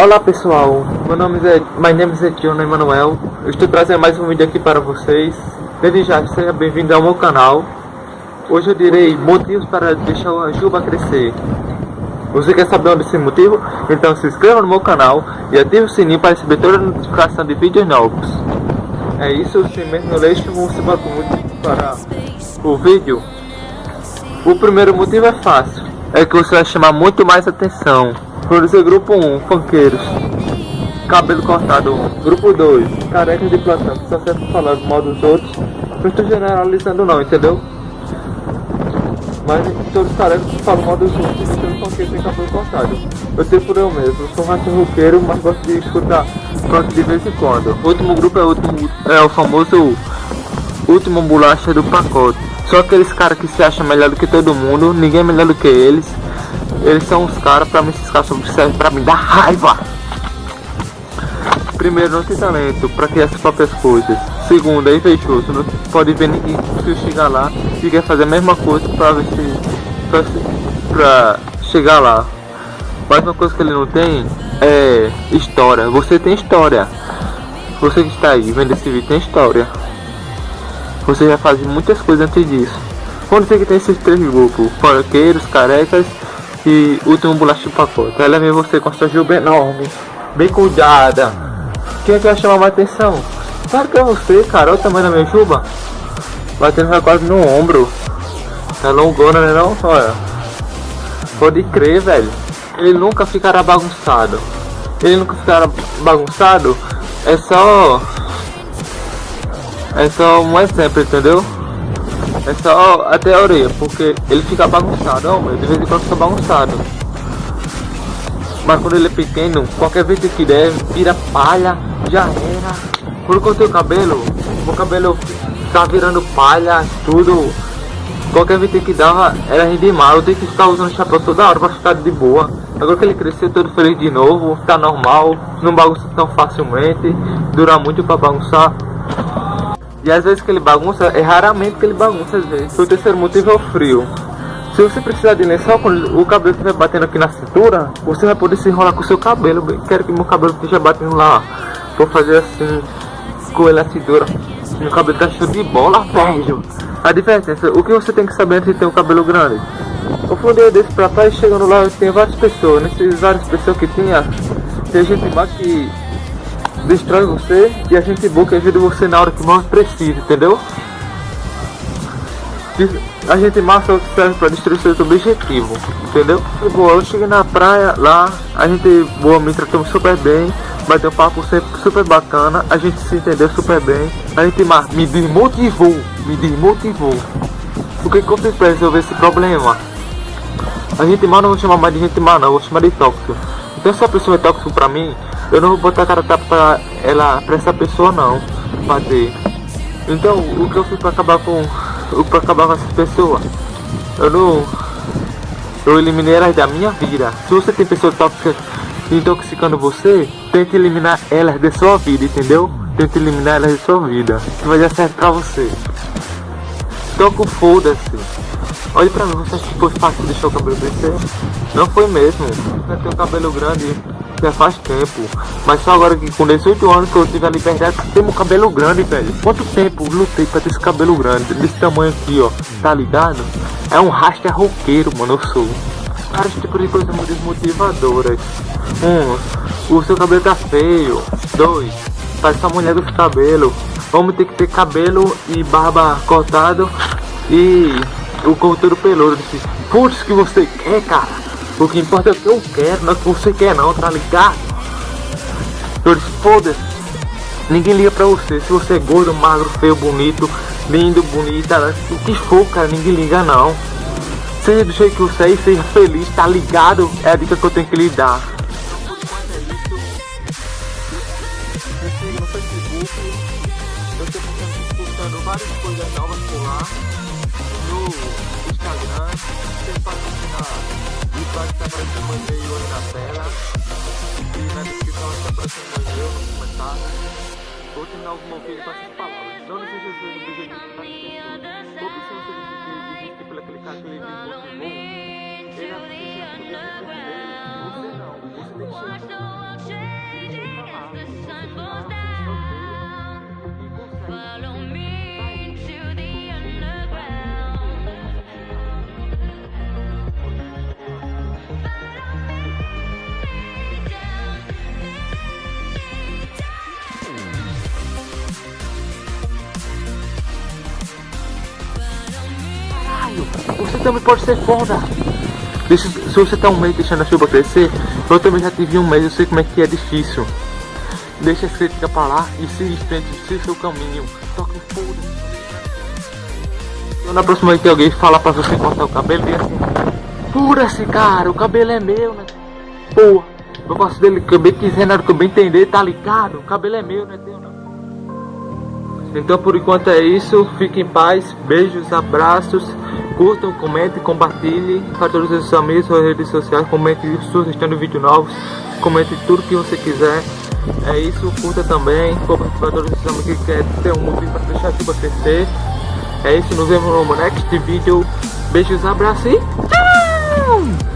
Olá pessoal, meu nome é My name is Etiona Emanuel. Eu estou trazendo mais um vídeo aqui para vocês. Desde já, seja bem-vindo ao meu canal. Hoje eu direi motivos para deixar a juba crescer. Você quer saber onde esse motivo? Então se inscreva no meu canal e ative o sininho para receber toda a notificação de vídeos novos. É isso, sem menos enrolation, vamos para o vídeo. O primeiro motivo é fácil, é que você vai chamar muito mais atenção. Isso, grupo 1, funkeiros. Cabelo cortado. Grupo 2, carecas de plantão, que só serve para falar mal dos outros. Não estou generalizando não, entendeu? Mas todos os carecas falam mal dos outros, então funkeiros têm cabelo cortado. Eu tenho por eu mesmo, sou um rato roqueiro, mas gosto de escutar funk de vez em quando. O último grupo é o, último, é o famoso último bolacha do pacote. Só aqueles caras que se acham melhor do que todo mundo, ninguém é melhor do que eles. Eles são os caras, pra mim esses caras servem pra me dar raiva. Primeiro, não tem talento pra criar as próprias coisas. Segundo, é invejoso, não pode ver ninguém se chegar lá e quer fazer a mesma coisa pra ver se... pra, pra chegar lá. Mas uma coisa que ele não tem é história. Você tem história. Você que está aí vendo esse vídeo tem história. Você já faz muitas coisas antes disso. Quando você que tem esses três grupos, porqueiros, carecas e último bolacha pacote. Ela vem você com sua juba enorme, bem cuidada. Quem é que vai chamar mais atenção? Claro que é você, cara. Olha o tamanho da minha juba. Batendo quase no ombro. Tá longona, né não? Olha. Pode crer, velho. Ele nunca ficará bagunçado. Ele nunca ficará bagunçado. É só... É só um exemplo, entendeu? É só até a orelha, porque ele fica bagunçado, ó, de vez em quando fica bagunçado. Mas quando ele é pequeno, qualquer vez que der, vira palha, já era. Quando cortei o cabelo, o cabelo tá virando palha, tudo. Qualquer vez que dava, era ridículo. Eu tenho que ficar usando chapéu toda hora pra ficar de boa. Agora que ele cresceu todo feliz de novo, tá normal, não bagunça tão facilmente, dura muito pra bagunçar. E às vezes que ele bagunça, é raramente que ele bagunça às vezes. O terceiro motivo é o frio. Se você precisar de lençol, quando o cabelo estiver batendo aqui na cintura, você vai poder se enrolar com o seu cabelo. Bem, quero que meu cabelo esteja batendo lá. Vou fazer assim, com ele a cintura. Meu cabelo tá cheio de bola, velho. A diferença, o que você tem que saber antes de ter um cabelo grande? Eu dia desse pra trás, chegando lá, tem várias pessoas. Nessas várias pessoas que tinha, tem gente lá que destrói você e a gente boa que ajuda você na hora que mais precisa, entendeu? A gente massa serve para destruir seus objetivos, entendeu? Boa, eu cheguei na praia lá, a gente boa me tratou super bem, bateu um papo sempre super bacana, a gente se entendeu super bem, a gente me desmotivou, me desmotivou. O que, fiz para resolver esse problema? A gente mal não vou chamar mais de gente mal não, vou chamar de tóxico. Então se a pessoa é tóxico pra mim, eu não vou botar a cara tapa ela, pra essa pessoa não, bater. Então, o que eu fiz pra acabar com, pra acabar com essa pessoa? Eu não, eu eliminei elas da minha vida. Se você tem pessoas tóxicas intoxicando você, tente eliminar elas da sua vida, entendeu? Tente eliminar elas da sua vida, que vai dar certo pra você. Toca o foda-se. Olha pra mim, você acha que foi fácil deixar o cabelo crescer? Não foi mesmo. Eu tenho cabelo grande já faz tempo. Mas só agora que com 18 anos que eu tive a liberdade de ter meu cabelo grande, velho. Quanto tempo lutei pra ter esse cabelo grande, desse tamanho aqui, ó. Tá ligado? É um rasta roqueiro, mano, eu sou. Vários tipos de coisas muito desmotivadoras. Um, o seu cabelo tá feio. Dois, parece a mulher dos cabelos. Vamos ter que ter cabelo e barba cortado e o corteiro peludo. Putz, que você quer, cara? O que importa é o que eu quero, não é o que você quer não, tá ligado? Todos foda-se. Ninguém liga pra você. Se você é gordo, magro, feio, bonito, lindo, bonita, o que for, cara, ninguém liga não. Seja do jeito que você é e seja feliz, tá ligado? É a dica que eu tenho que lhe dar. várias coisas novas por lá no Instagram, vai meu e-mail aí na tela. E na descrição está aparecendo meu e-mail no comentário. Vou terminar algum vídeo com essas palavras. Não deixe de ver o vídeo de várias pessoas. Ou se você desistir pelo aquele cara que ele desmotivou, ele é a que você não, você não. Você tem que chegar. Você também pode ser foda. Deixa, se você tá um mês deixando a chuva crescer, eu também já tive um mês, eu sei como é que é difícil. Deixa as críticas pra lá e em frente, siga seu caminho. O foda. Na próxima vez que alguém falar pra você cortar o cabelo, diga assim, fura-se cara, o cabelo é meu, né? Porra, eu faço dele que eu bem quiser, que eu bem entender, tá ligado? O cabelo é meu, não é teu não. Então por enquanto é isso, fique em paz, beijos, abraços, curtam, comentem, compartilhem para todos os seus amigos, suas redes sociais, comente sugestão de vídeos novos, comente tudo que você quiser. É isso, curta também, compartilhe para todos os seus amigos que querem ter um motivo para deixar a chuva crescer. É isso, nos vemos no next vídeo. Beijos, abraços e tchau!